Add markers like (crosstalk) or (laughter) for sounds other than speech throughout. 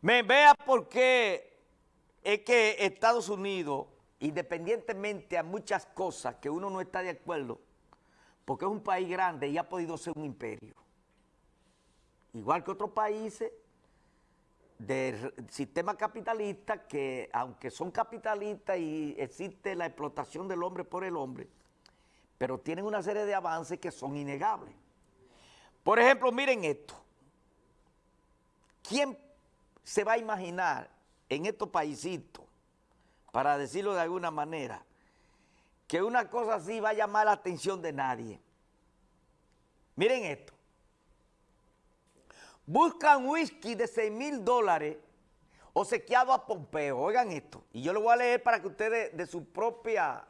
Me vea por qué es que Estados Unidos, independientemente a muchas cosas que uno no está de acuerdo, porque es un país grande y ha podido ser un imperio. Igual que otros países del sistema capitalista que, aunque son capitalistas y existe la explotación del hombre por el hombre, pero tienen una serie de avances que son innegables. Por ejemplo, miren esto. ¿Quién se va a imaginar en estos paisitos, para decirlo de alguna manera, que una cosa así va a llamar la atención de nadie? Miren esto. Buscan whisky de 6 mil dólares obsequiado a Pompeo. Oigan esto. Y yo lo voy a leer para que ustedes de su propia...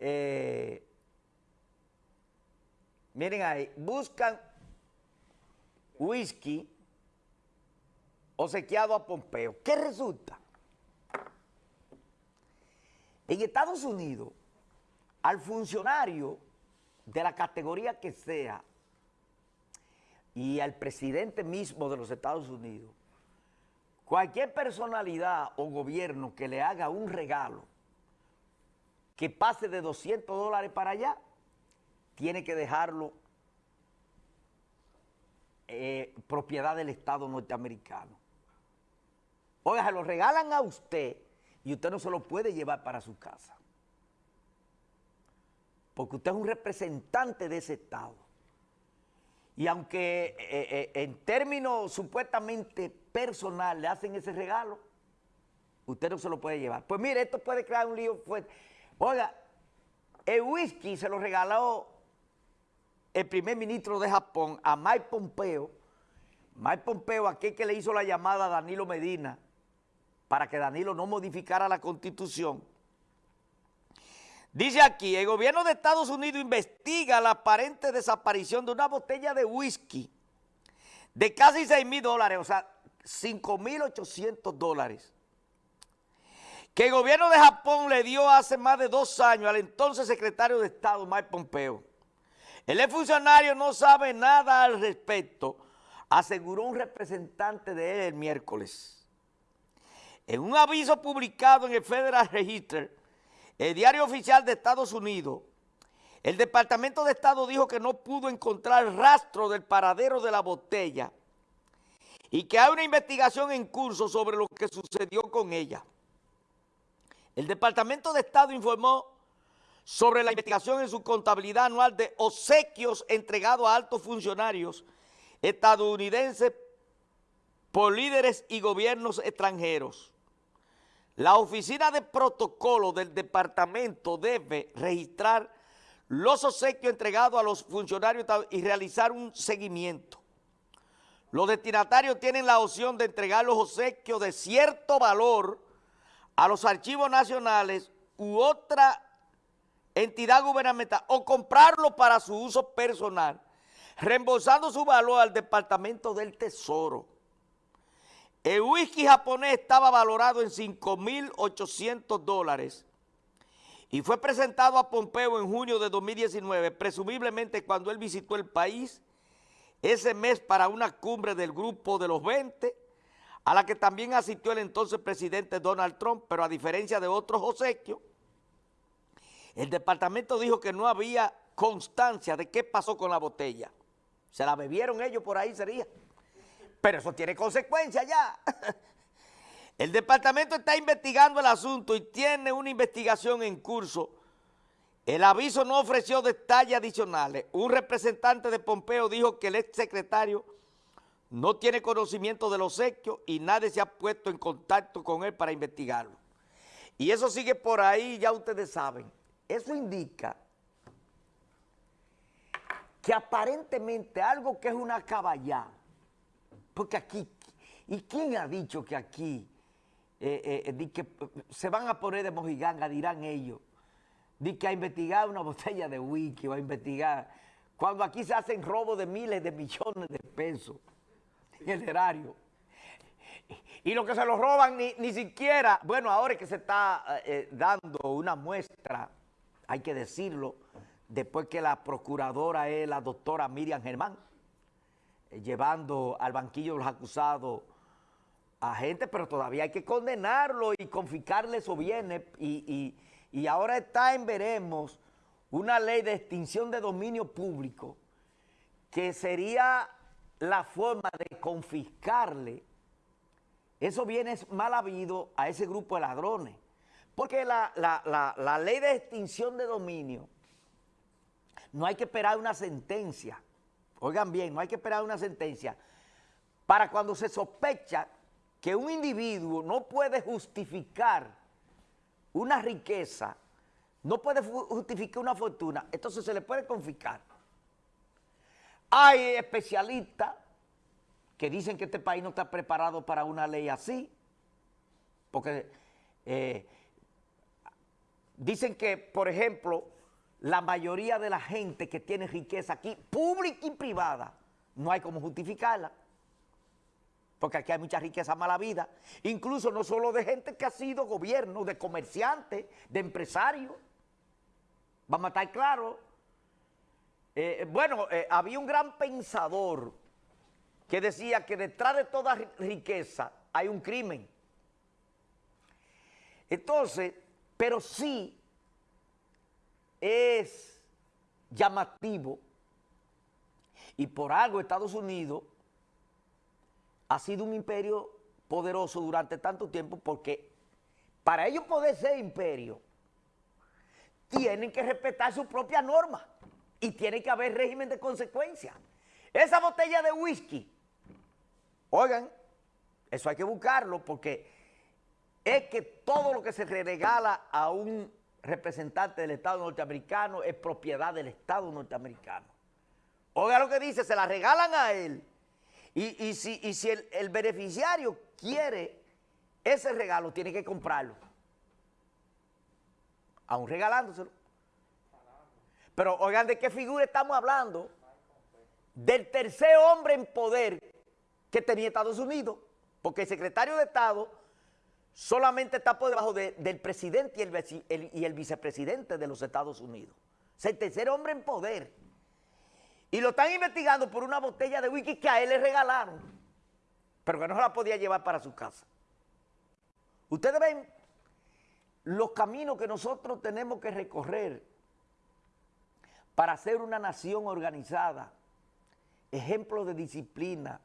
Eh, miren ahí. Buscan whisky obsequiado a Pompeo. ¿Qué resulta? En Estados Unidos, al funcionario de la categoría que sea y al presidente mismo de los Estados Unidos, cualquier personalidad o gobierno que le haga un regalo que pase de 200 dólares para allá, tiene que dejarlo eh, propiedad del Estado norteamericano. Oiga, se lo regalan a usted y usted no se lo puede llevar para su casa. Porque usted es un representante de ese Estado. Y aunque eh, eh, en términos supuestamente personal le hacen ese regalo, usted no se lo puede llevar. Pues mire, esto puede crear un lío fuerte. Oiga, el whisky se lo regaló el primer ministro de Japón a Mike Pompeo. Mike Pompeo, aquel que le hizo la llamada a Danilo Medina, para que Danilo no modificara la constitución. Dice aquí, el gobierno de Estados Unidos investiga la aparente desaparición de una botella de whisky de casi 6 mil dólares, o sea, 5 mil 800 dólares, que el gobierno de Japón le dio hace más de dos años al entonces secretario de Estado, Mike Pompeo. El funcionario no sabe nada al respecto, aseguró un representante de él el miércoles. En un aviso publicado en el Federal Register, el diario oficial de Estados Unidos, el Departamento de Estado dijo que no pudo encontrar rastro del paradero de la botella y que hay una investigación en curso sobre lo que sucedió con ella. El Departamento de Estado informó sobre la investigación en su contabilidad anual de obsequios entregados a altos funcionarios estadounidenses por líderes y gobiernos extranjeros. La oficina de protocolo del departamento debe registrar los obsequios entregados a los funcionarios y realizar un seguimiento. Los destinatarios tienen la opción de entregar los obsequios de cierto valor a los archivos nacionales u otra entidad gubernamental o comprarlo para su uso personal, reembolsando su valor al Departamento del Tesoro. El whisky japonés estaba valorado en 5.800 dólares y fue presentado a Pompeo en junio de 2019, presumiblemente cuando él visitó el país ese mes para una cumbre del grupo de los 20, a la que también asistió el entonces presidente Donald Trump, pero a diferencia de otros obsequios, el departamento dijo que no había constancia de qué pasó con la botella. Se la bebieron ellos por ahí, sería. Pero eso tiene consecuencias ya. (laughs) El departamento está investigando el asunto y tiene una investigación en curso. El aviso no ofreció detalles adicionales. Un representante de Pompeo dijo que el ex secretario no tiene conocimiento de los hechos y nadie se ha puesto en contacto con él para investigarlo. Y eso sigue por ahí, ya ustedes saben. Eso indica que aparentemente algo que es una caballada, porque aquí, ¿y quién ha dicho que aquí eh, eh, que se van a poner de mojiganga, dirán ellos, di que a investigar una (laughs) botella de whisky o a investigar, cuando aquí se hacen robos de miles de millones de pesos en el erario. Y lo que se los roban ni, ni siquiera, bueno, ahora es que se está eh, dando una muestra, hay que decirlo, después que la procuradora es la doctora Miriam Germán, eh, llevando al banquillo los acusados a gente, pero todavía hay que condenarlo y confiscarle esos bienes. Y, y ahora está en veremos una ley de extinción de dominio público que sería la forma de confiscarle esos bienes mal habidos a ese grupo de ladrones. Porque la, la ley de extinción de dominio no hay que esperar una sentencia. Oigan bien, no hay que esperar una sentencia para cuando se sospecha que un individuo no puede justificar una riqueza, no puede justificar una fortuna, entonces se le puede confiscar. Hay especialistas que dicen que este país no está preparado para una ley así, porque eh, dicen que, por ejemplo, la mayoría de la gente que tiene riqueza aquí, pública y privada, no hay como justificarla porque aquí hay mucha riqueza mala vida, incluso no solo de gente que ha sido gobierno, de comerciantes, de empresarios. Vamos a estar claros. Eh, bueno, eh, había un gran pensador que decía que detrás de toda riqueza hay un crimen. Entonces, pero sí es llamativo y por algo Estados Unidos ha sido un imperio poderoso durante tanto tiempo porque para ellos poder ser imperio, tienen que respetar su propia norma y tiene que haber régimen de consecuencia. Esa botella de whisky, oigan, eso hay que buscarlo porque es que todo lo que se regala a un representante del Estado norteamericano es propiedad del Estado norteamericano. Oigan lo que dice, se la regalan a él y, si, si el, beneficiario quiere ese regalo, tiene que comprarlo. Aún regalándoselo. Pero oigan, ¿de qué figura estamos hablando? Del tercer hombre en poder que tenía Estados Unidos. Porque el secretario de Estado solamente está por debajo del presidente y el, vicepresidente de los Estados Unidos. Es el tercer hombre en poder. Y lo están investigando por una botella de whisky que a él le regalaron, pero que no se la podía llevar para su casa. Ustedes ven los caminos que nosotros tenemos que recorrer para ser una nación organizada, ejemplo de disciplina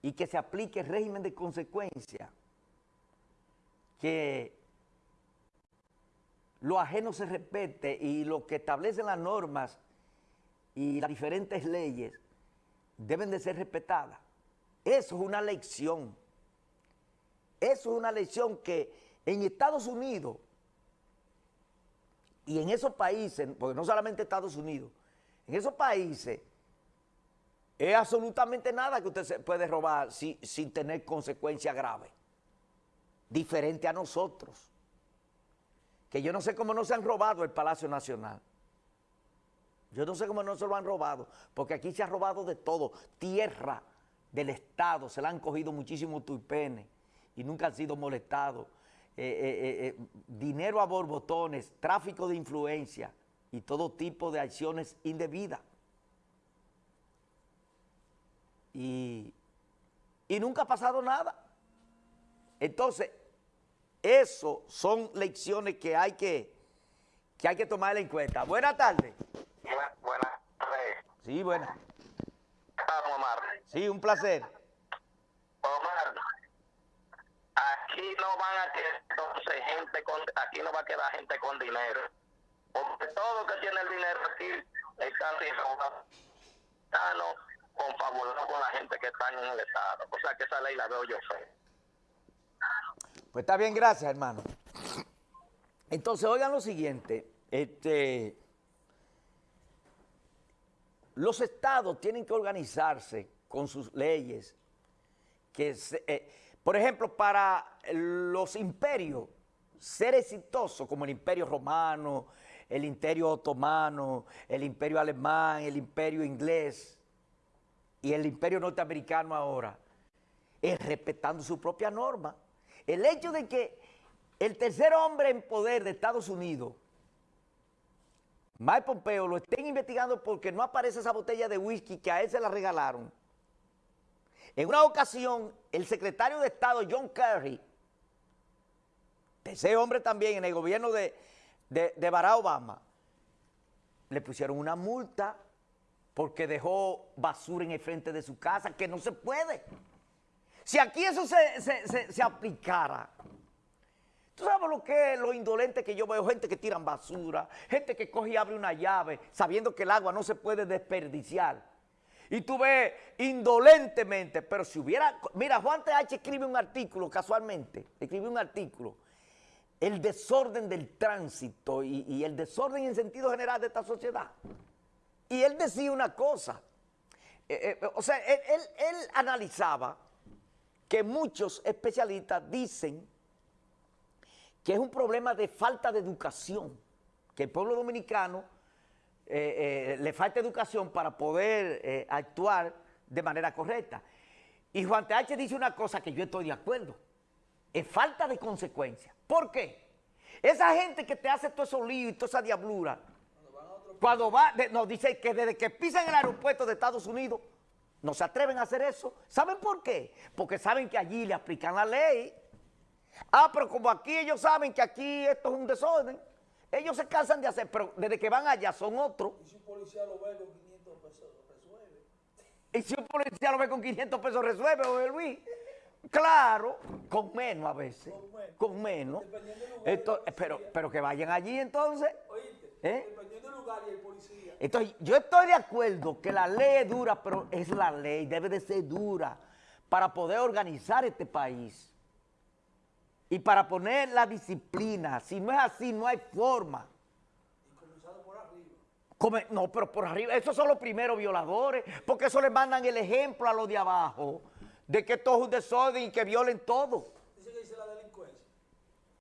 y que se aplique el régimen de consecuencia, que lo ajeno se respete y lo que establecen las normas y las diferentes leyes deben de ser respetadas. Eso es una lección. Eso es una lección que en Estados Unidos y en esos países, porque no solamente Estados Unidos, en esos países es absolutamente nada que usted se puede robar sin tener consecuencias graves. Diferente a nosotros. Que yo no sé cómo no se han robado el Palacio Nacional. Yo no sé cómo no se lo han robado, porque aquí se ha robado de todo. Tierra del Estado, se la han cogido muchísimos tuipenes y nunca han sido molestados. Eh, eh, eh, dinero a borbotones, tráfico de influencia y todo tipo de acciones indebidas. Y, y nunca ha pasado nada. Entonces, eso son lecciones que hay que, que, hay que tomar en cuenta. Buenas tardes. Buenas tardes. Sí, buenas. Omar. Sí, un placer. Omar, aquí no van a quedar gente con, aquí no va a quedar gente con dinero. Porque todo que tiene el dinero aquí está confabulado con la gente que está en el Estado. O sea que esa ley la veo yo fe. Pues está bien, gracias, hermano. Entonces, oigan lo siguiente. Este los estados tienen que organizarse con sus leyes. Que eh, por ejemplo, para los imperios, ser exitoso como el imperio romano, el imperio otomano, el imperio alemán, el imperio inglés y el imperio norteamericano ahora, es respetando su propia norma. El hecho de que el tercer hombre en poder de Estados Unidos Mike Pompeo lo estén investigando porque no aparece esa botella de whisky que a él se la regalaron. En una ocasión, el secretario de Estado, John Kerry, ese hombre también en el gobierno de, de Barack Obama, le pusieron una multa porque dejó basura en el frente de su casa, que no se puede. Si aquí eso se, se- se- aplicara, tú sabes lo que es lo indolente que yo veo, gente que tiran basura, gente que coge y abre una llave sabiendo que el agua no se puede desperdiciar. Y tú ves indolentemente, pero si hubiera, mira, Juan TH escribe un artículo casualmente, escribe un artículo, el desorden del tránsito y, y el desorden en sentido general de esta sociedad. Y él decía una cosa, eh, eh, o sea, él- él analizaba que muchos especialistas dicen que es un problema de falta de educación, que el pueblo dominicano eh, eh, le falta educación para poder eh, actuar de manera correcta. Y Juan TH dice una cosa que yo estoy de acuerdo, es falta de consecuencia. ¿Por qué? Esa gente que te hace todo esos líos y toda esa diablura, cuando va, de- nos dice que desde que pisan el aeropuerto de Estados Unidos, no se atreven a hacer eso. ¿Saben por qué? Porque saben que allí le aplican la ley. Ah, pero como aquí ellos saben que aquí esto es un desorden, ellos se cansan de hacer, pero desde que van allá son otros. Y si un policía lo ve con 500 pesos, resuelve. Y si un policía lo ve con 500 pesos, resuelve, Jorge Luis. Claro, con menos a veces. Con menos. Con menos. Esto- pero, pero que vayan allí entonces. Oíste, ¿Eh? dependiendo del lugar y el policía. Entonces, yo estoy de acuerdo que la ley es dura, pero es la ley, debe de ser dura para poder organizar este país y para poner la disciplina. Si no es así, no hay forma. Y comenzando por arriba. Come- no, pero por arriba, esos son los primeros violadores, porque eso le mandan el ejemplo a los de abajo de que esto es un desorden y que violen todo.